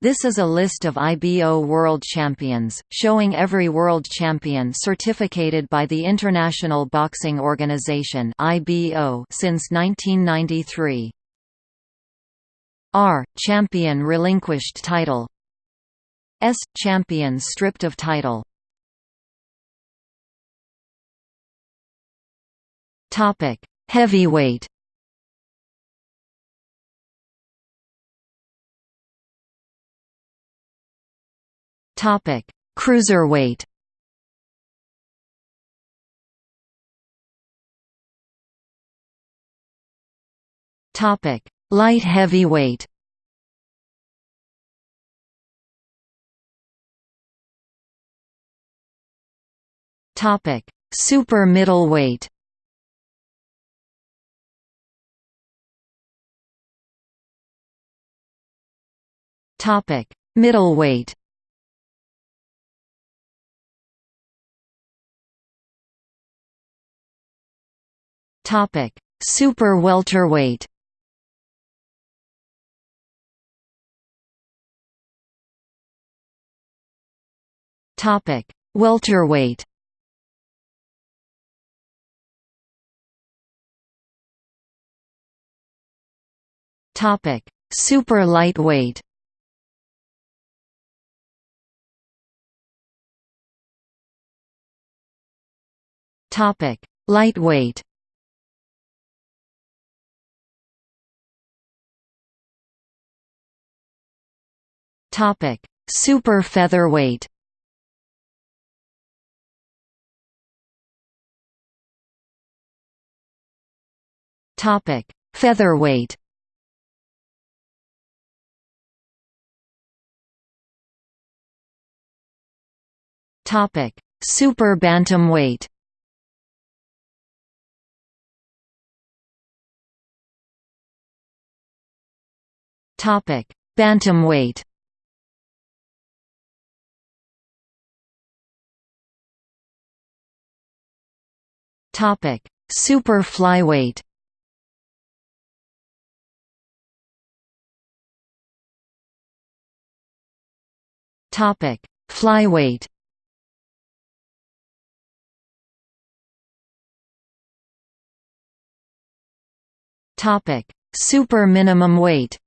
This is a list of IBO World Champions, showing every World Champion certificated by the International Boxing Organization (IBO) since 1993. R. Champion relinquished title. S. Champion stripped of title. Topic: Heavyweight. Topic: Cruiserweight. Topic: Light heavyweight. Topic: Super middleweight. Topic: Middleweight. Topic: Super welterweight. Topic: Welterweight. Topic: Super lightweight. Topic: Lightweight. Topic: Super featherweight. Topic: Featherweight. Topic: Super bantamweight. Topic: Bantamweight. Topic: Super flyweight. Topic: Flyweight. Topic: Super minimum weight.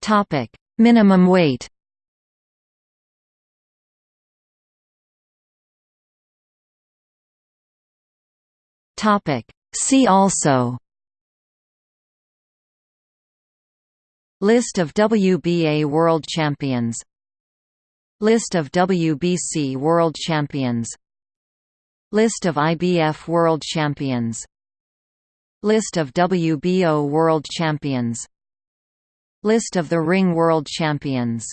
Topic: Minimum weight. Topic: See also List of WBA World Champions List of WBC World Champions List of IBF World Champions List of WBO World Champions List of the Ring World Champions